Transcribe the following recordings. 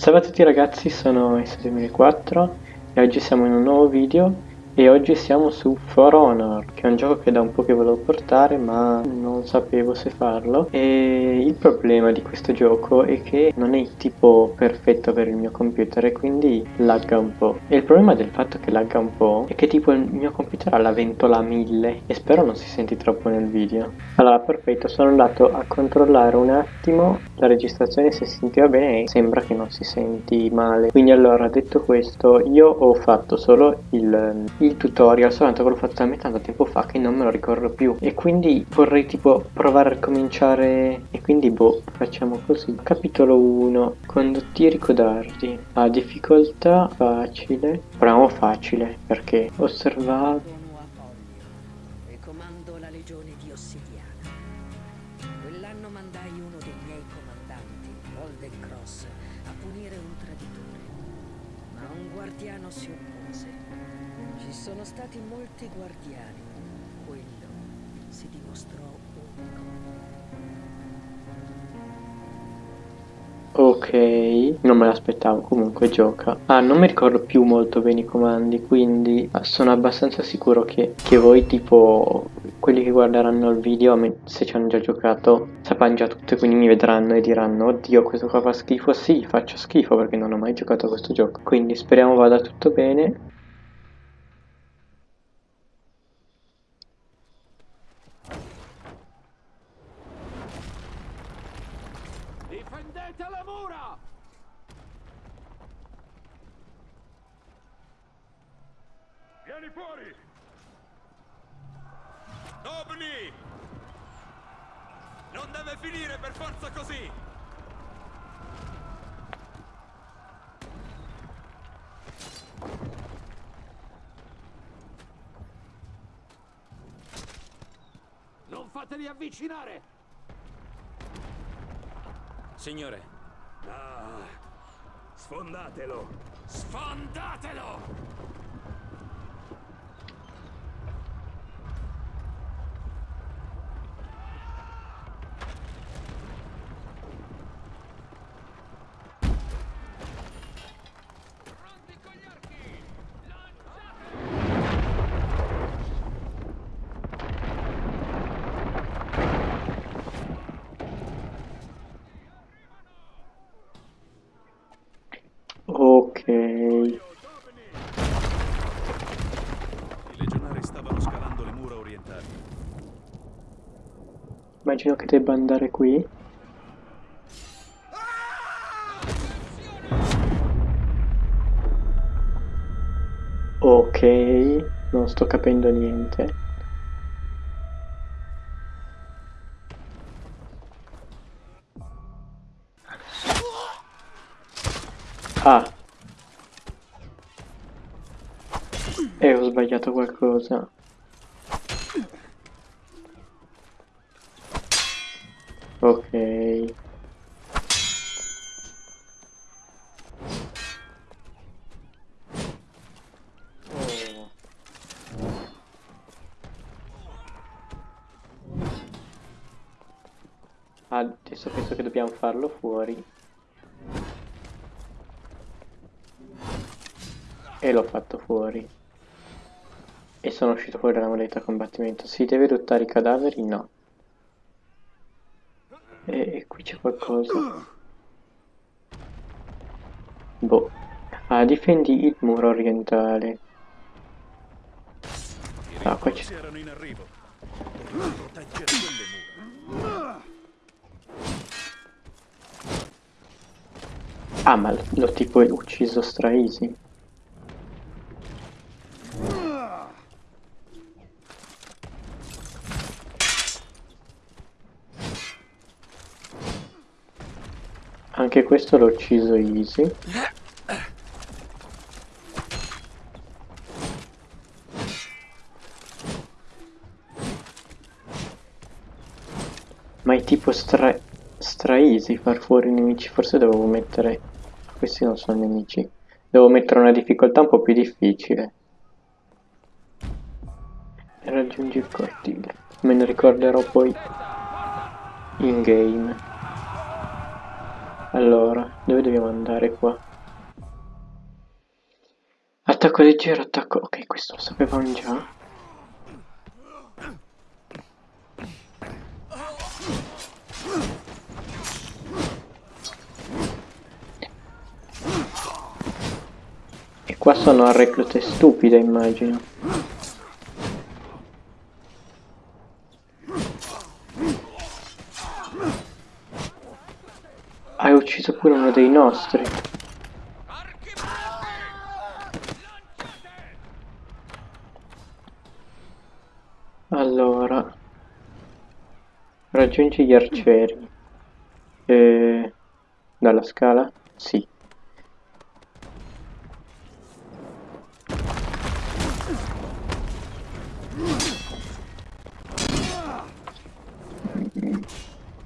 Salve a tutti ragazzi, sono S2004 e oggi siamo in un nuovo video e oggi siamo su For Honor, che è un gioco che da un po' che volevo portare ma non sapevo se farlo e il problema di questo gioco è che non è il tipo perfetto per il mio computer e quindi lagga un po'. E il problema del fatto che lagga un po' è che tipo il mio computer ha la ventola a 1000 e spero non si senti troppo nel video. Allora perfetto, sono andato a controllare un attimo la registrazione se si sentiva bene e sembra che non si senti male. Quindi allora detto questo io ho fatto solo il il tutorial soltanto che l'ho fatto talmente tanto tempo fa che non me lo ricordo più. E quindi vorrei tipo provare a ricominciare e quindi boh facciamo così. Capitolo 1 condotti codardi a difficoltà facile? Proviamo facile perché Cross, a punire un traditore. Ma un si oppose. Ci sono stati molti guardiani. Quello si dimostrò unico. Ok, non me l'aspettavo, comunque gioca. Ah, non mi ricordo più molto bene i comandi, quindi sono abbastanza sicuro che, che voi tipo, quelli che guarderanno il video, se ci hanno già giocato, sapranno già tutto quindi mi vedranno e diranno, oddio questo qua fa schifo, sì, faccio schifo perché non ho mai giocato a questo gioco. Quindi speriamo vada tutto bene. Difendete le mura! Vieni fuori! Obni! Non deve finire per forza così! Non fateli avvicinare! Signore, Ah, sfondatelo! sfondatelo! Ok, I legionari stavano scalando orientali. immagino che debba andare qui. Ok, non sto capendo niente. Ah. E ho sbagliato qualcosa. Ok. Adesso penso che dobbiamo farlo fuori. E l'ho fatto fuori. E sono uscito fuori dalla moneta combattimento. Si deve ruttare i cadaveri? No. E, qui c'è qualcosa. Boh. Ah, difendi il muro orientale. Ah, qua c'è. Ah, ma l'ho tipo ucciso stra easy. Anche questo l'ho ucciso easy. Ma è tipo stra, stra easy far fuori i nemici. Forse dovevo mettere... Questi non sono nemici. Devo mettere una difficoltà un po' più difficile. E raggiungi il cortile. Me ne ricorderò poi in game. Allora, dove dobbiamo andare qua? Attacco leggero, attacco... Ok, questo lo sapevamo già. E qua sono reclute stupide, immagino. Ucciso pure uno dei nostri. Allora, raggiungi gli arcieri. E... Dalla scala? Sì.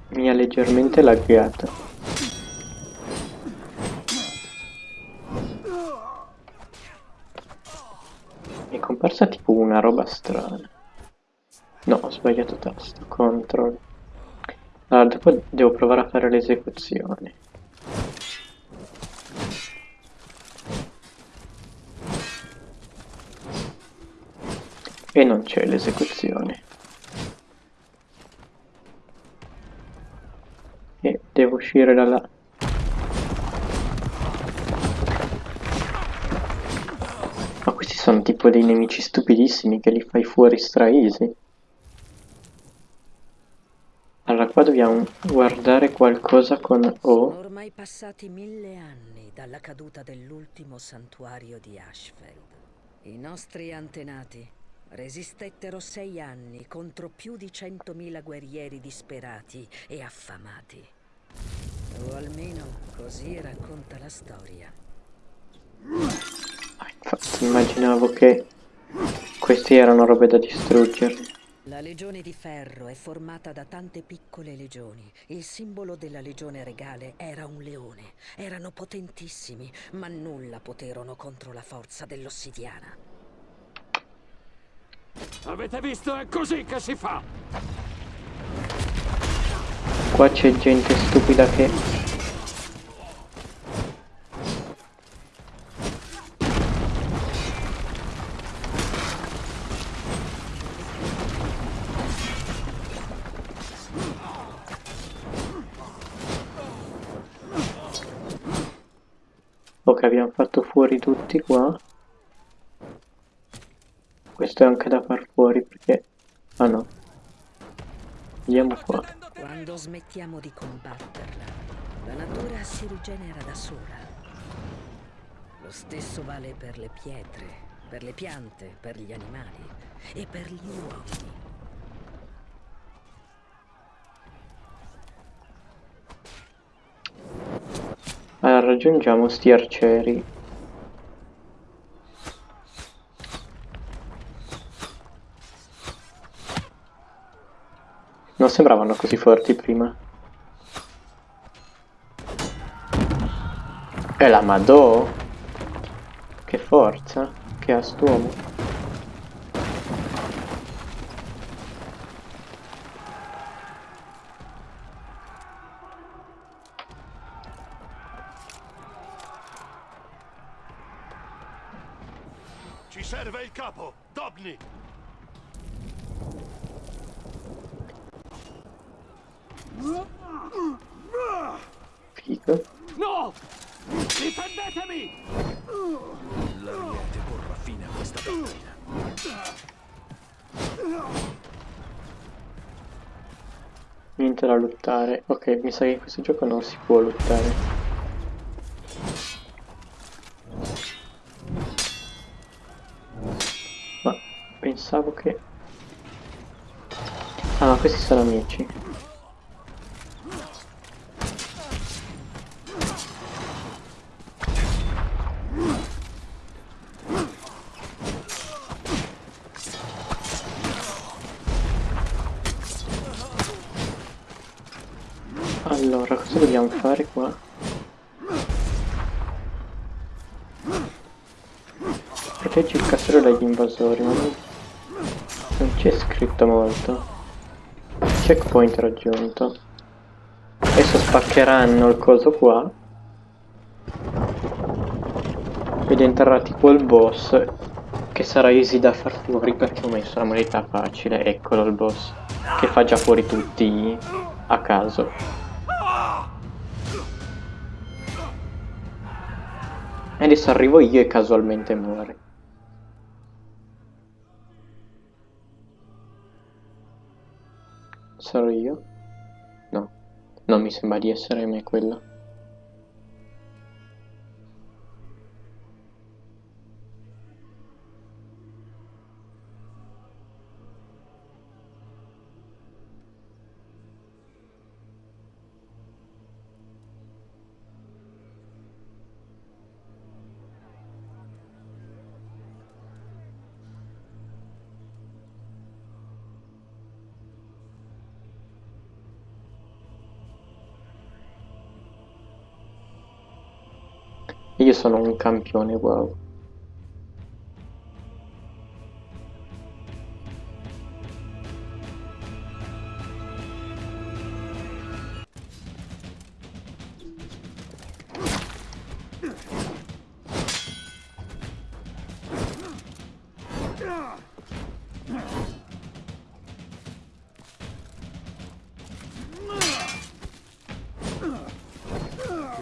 Mi ha leggermente laggato. Mi è comparsa tipo una roba strana. No, ho sbagliato tasto. Control. Allora, dopo devo provare a fare l'esecuzione. E non c'è l'esecuzione. E devo uscire da tipo dei nemici stupidissimi che li fai fuori stra easy. Allora qua dobbiamo guardare qualcosa con O. Sono ormai passati mille anni dalla caduta dell'ultimo santuario di Ashfeld. I nostri antenati resistettero sei anni contro più di centomila guerrieri disperati e affamati. O almeno così racconta la storia. Infatti immaginavo che questi erano robe da distruggere. La Legione di Ferro è formata da tante piccole legioni. Il simbolo della Legione Regale era un leone. Erano potentissimi, ma nulla poterono contro la forza dell'ossidiana. Avete visto? È così che si fa! Qua c'è gente stupida che... Ok, abbiamo fatto fuori tutti qua. Questo è anche da far fuori perché... Ah no. Andiamo qua. Quando smettiamo di combatterla, la natura si rigenera da sola. Lo stesso vale per le pietre, per le piante, per gli animali e per gli uomini. Allora raggiungiamo sti arcieri. Non sembravano così forti prima. E la Madò? Che forza che ha st'uomo. Capo! Dobni! Figo. No! Difendetemi! L'Ariete porrà fine a questa battaglia. Niente da lottare. Ok, mi sa che in questo gioco non si può lottare. Ma che... Ah, ma questi sono amici. Allora, cosa dobbiamo fare qua? Proteggi il castello dagli invasori, ma non, non c'è scritto molto. Checkpoint raggiunto. Adesso spaccheranno il coso qua ed entrerà tipo il boss che sarà easy da far fuori perché ho messo la modalità facile eccolo il boss che fa già fuori tutti a caso e adesso arrivo io e casualmente muore sarò io? no non mi sembra di essere me quello Io sono un campione, wow.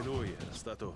Lui era stato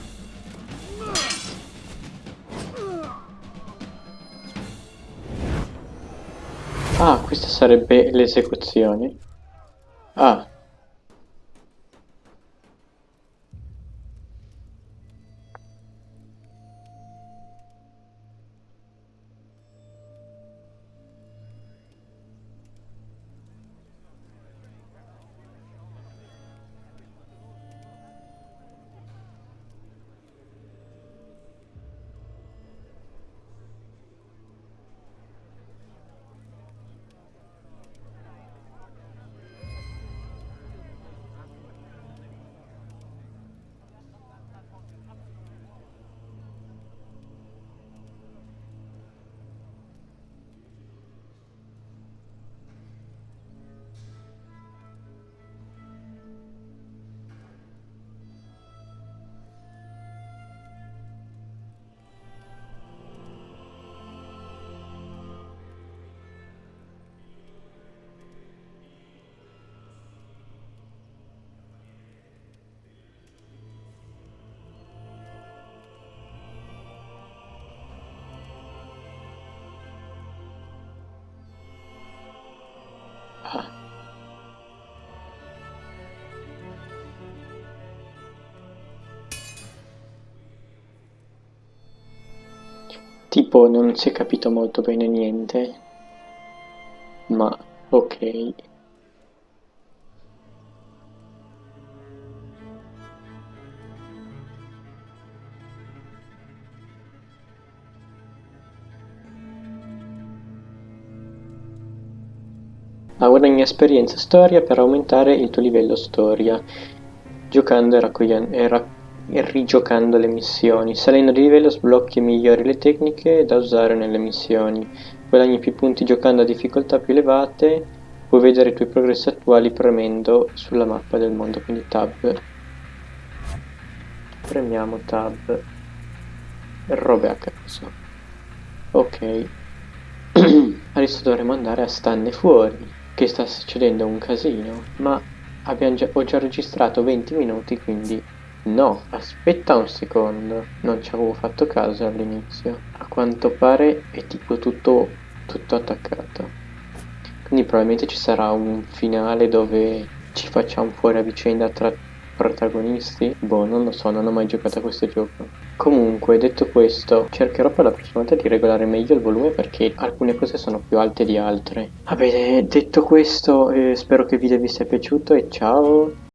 Ah, questa sarebbe l'esecuzione. Ah. Tipo non si è capito molto bene niente, ma ok. Guadagni esperienza storia per aumentare il tuo livello storia, giocando e, raccogliendo, e, ra- e rigiocando le missioni. Salendo di livello sblocchi e migliori le tecniche da usare nelle missioni. Guadagni più punti giocando a difficoltà più elevate, puoi vedere i tuoi progressi attuali premendo sulla mappa del mondo, quindi tab. Premiamo tab. Robe a caso. Ok. Adesso dovremo andare a stanne fuori che sta succedendo un casino, ma già, ho già registrato 20 minuti, quindi no, aspetta un secondo, non ci avevo fatto caso all'inizio. A quanto pare è tipo tutto, tutto attaccato. Quindi probabilmente ci sarà un finale dove ci facciamo fuori a vicenda tra protagonisti? Boh, non lo so, non ho mai giocato a questo gioco. Comunque, detto questo, cercherò per la prossima volta di regolare meglio il volume perché alcune cose sono più alte di altre. Va bene, detto questo, eh, spero che il video vi sia piaciuto e ciao!